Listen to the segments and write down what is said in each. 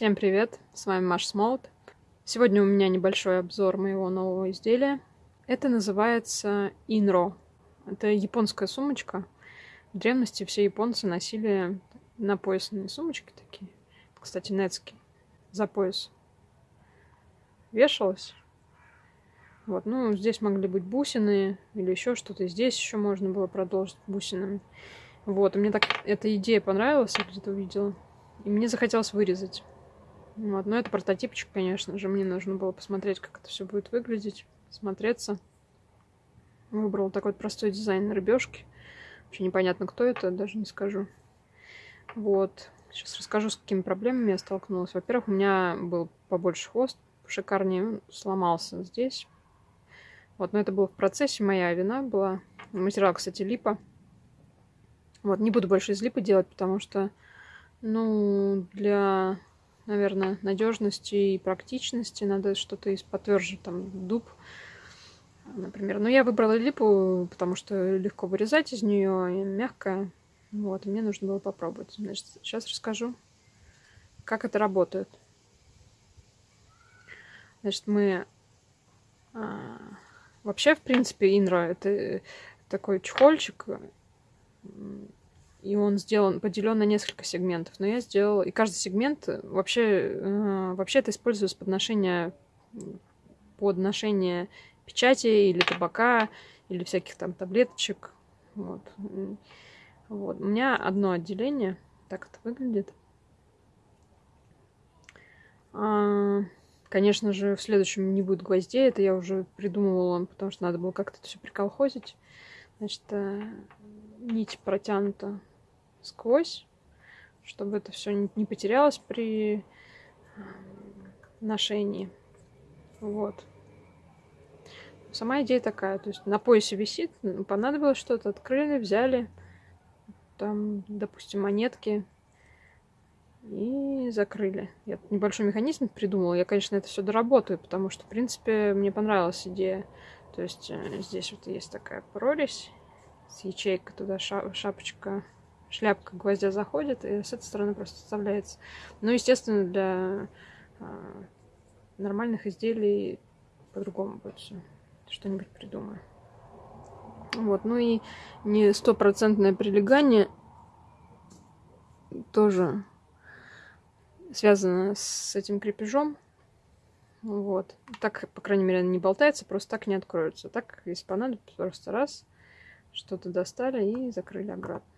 Всем привет, с вами Маш Смолт. Сегодня у меня небольшой обзор моего нового изделия. Это называется Инро. Это японская сумочка. В древности все японцы носили на поясные сумочки такие. Кстати, нецки за пояс. Вешалась. Вот, ну, здесь могли быть бусины или еще что-то. Здесь еще можно было продолжить бусинами. Вот, и мне так эта идея понравилась, я где-то увидела. И мне захотелось вырезать. Вот, но это прототипчик, конечно же. Мне нужно было посмотреть, как это все будет выглядеть, смотреться. Выбрал такой простой дизайн рыбешки. Вообще непонятно, кто это, даже не скажу. Вот. Сейчас расскажу, с какими проблемами я столкнулась. Во-первых, у меня был побольше хвост, шикарнее, сломался здесь. Вот, но это было в процессе, моя вина была. Материал, кстати, липа. Вот, не буду больше из липы делать, потому что, ну, для, наверное, надежности и практичности надо что-то из потверже, там, дуб, например. Но я выбрала липу, потому что легко вырезать из нее, мягкая. Вот, мне нужно было попробовать. Значит, сейчас расскажу, как это работает. Значит, мы... А, вообще, в принципе, Инра это такой чехольчик, и он сделан, поделен на несколько сегментов. Но я сделала, и каждый сегмент вообще, э, вообще это используется под ношение, под ношение печати или табака, или всяких там таблеточек. Вот. Вот. У меня одно отделение. Так это выглядит. А, конечно же, в следующем не будет гвоздей. Это я уже придумывала, потому что надо было как-то это все приколхозить. Значит, э, нить протянута сквозь, чтобы это все не потерялось при э, ношении. Вот. Сама идея такая, то есть на поясе висит, понадобилось что-то, открыли, взяли, там, допустим, монетки и закрыли. Я небольшой механизм придумала. Я, конечно, это все доработаю, потому что, в принципе, мне понравилась идея. То есть э, здесь вот есть такая прорезь с ячейкой, туда шапочка, шляпка гвоздя заходит, и с этой стороны просто вставляется. Ну, естественно, для э, нормальных изделий по-другому будет. Что-нибудь придумаю. Вот, ну и не стопроцентное прилегание тоже связано с этим крепежом. Вот. Так, по крайней мере, не болтается, просто так не откроется. Так, если понадобится, просто раз, что-то достали и закрыли обратно.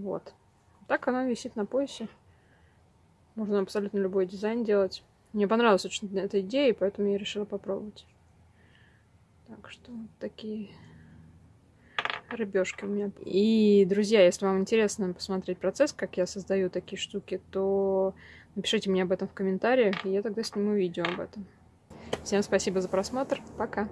Вот. Так она висит на поясе. Можно абсолютно любой дизайн делать. Мне понравилась очень эта идея, поэтому я решила попробовать. Так что вот такие рыбешки у меня. И, друзья, если вам интересно посмотреть процесс, как я создаю такие штуки, то напишите мне об этом в комментариях, и я тогда сниму видео об этом. Всем спасибо за просмотр. Пока.